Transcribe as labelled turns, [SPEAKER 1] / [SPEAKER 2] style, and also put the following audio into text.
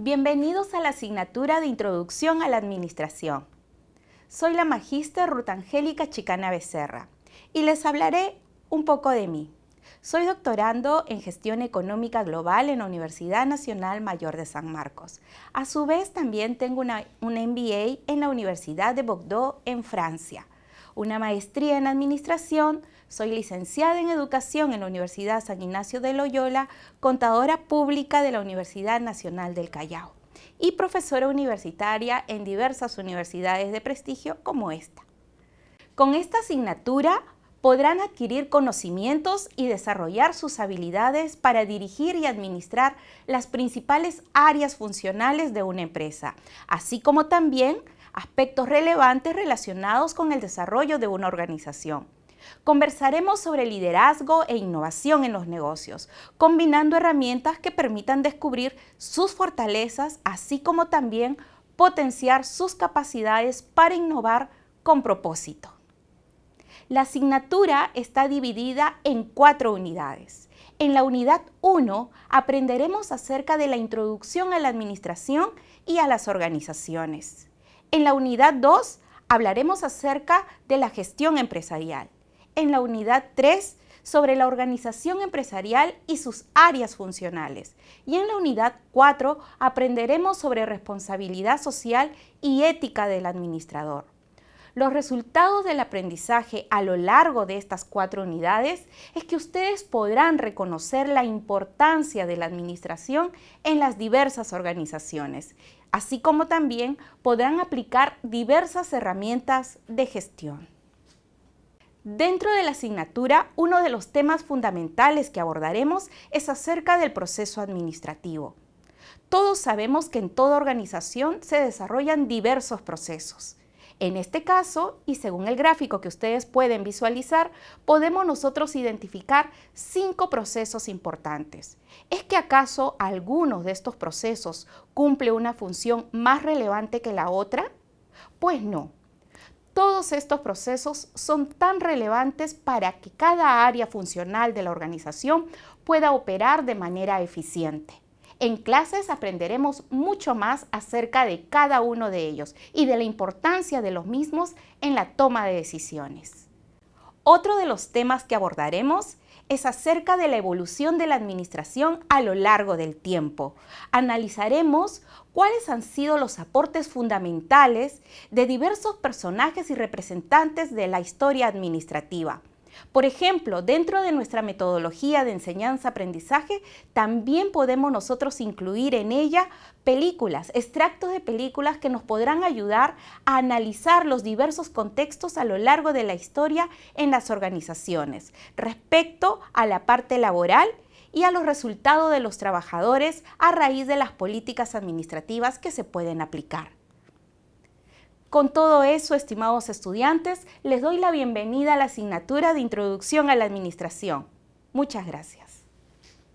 [SPEAKER 1] Bienvenidos a la asignatura de Introducción a la Administración. Soy la magíster Ruth Angélica Chicana Becerra y les hablaré un poco de mí. Soy doctorando en Gestión Económica Global en la Universidad Nacional Mayor de San Marcos. A su vez, también tengo una, un MBA en la Universidad de Bordeaux, en Francia. Una maestría en Administración, soy licenciada en Educación en la Universidad San Ignacio de Loyola, contadora pública de la Universidad Nacional del Callao y profesora universitaria en diversas universidades de prestigio como esta. Con esta asignatura podrán adquirir conocimientos y desarrollar sus habilidades para dirigir y administrar las principales áreas funcionales de una empresa, así como también aspectos relevantes relacionados con el desarrollo de una organización. Conversaremos sobre liderazgo e innovación en los negocios, combinando herramientas que permitan descubrir sus fortalezas, así como también potenciar sus capacidades para innovar con propósito. La asignatura está dividida en cuatro unidades. En la unidad 1 aprenderemos acerca de la introducción a la administración y a las organizaciones. En la unidad 2 hablaremos acerca de la gestión empresarial. En la unidad 3 sobre la organización empresarial y sus áreas funcionales. Y en la unidad 4 aprenderemos sobre responsabilidad social y ética del administrador. Los resultados del aprendizaje a lo largo de estas cuatro unidades es que ustedes podrán reconocer la importancia de la administración en las diversas organizaciones, así como también podrán aplicar diversas herramientas de gestión. Dentro de la asignatura, uno de los temas fundamentales que abordaremos es acerca del proceso administrativo. Todos sabemos que en toda organización se desarrollan diversos procesos. En este caso, y según el gráfico que ustedes pueden visualizar, podemos nosotros identificar cinco procesos importantes. ¿Es que acaso algunos de estos procesos cumple una función más relevante que la otra? Pues no. Todos estos procesos son tan relevantes para que cada área funcional de la organización pueda operar de manera eficiente. En clases aprenderemos mucho más acerca de cada uno de ellos y de la importancia de los mismos en la toma de decisiones. Otro de los temas que abordaremos es acerca de la evolución de la administración a lo largo del tiempo. Analizaremos cuáles han sido los aportes fundamentales de diversos personajes y representantes de la historia administrativa. Por ejemplo, dentro de nuestra metodología de enseñanza-aprendizaje, también podemos nosotros incluir en ella películas, extractos de películas que nos podrán ayudar a analizar los diversos contextos a lo largo de la historia en las organizaciones respecto a la parte laboral y a los resultados de los trabajadores a raíz de las políticas administrativas que se pueden aplicar. Con todo eso, estimados estudiantes, les doy la bienvenida a la asignatura de Introducción a la Administración. Muchas gracias.